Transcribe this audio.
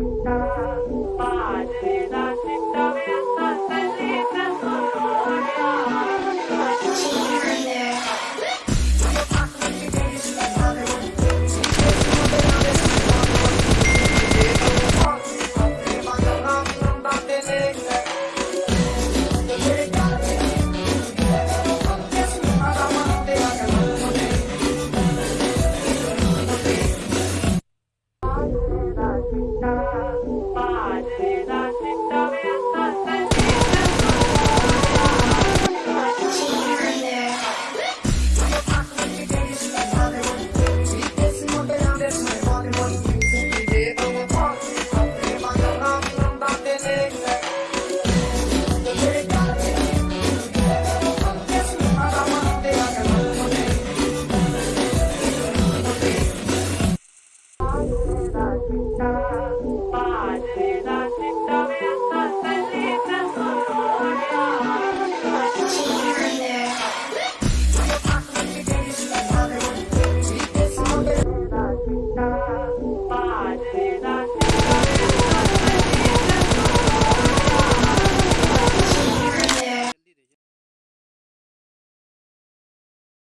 Krishna I'd.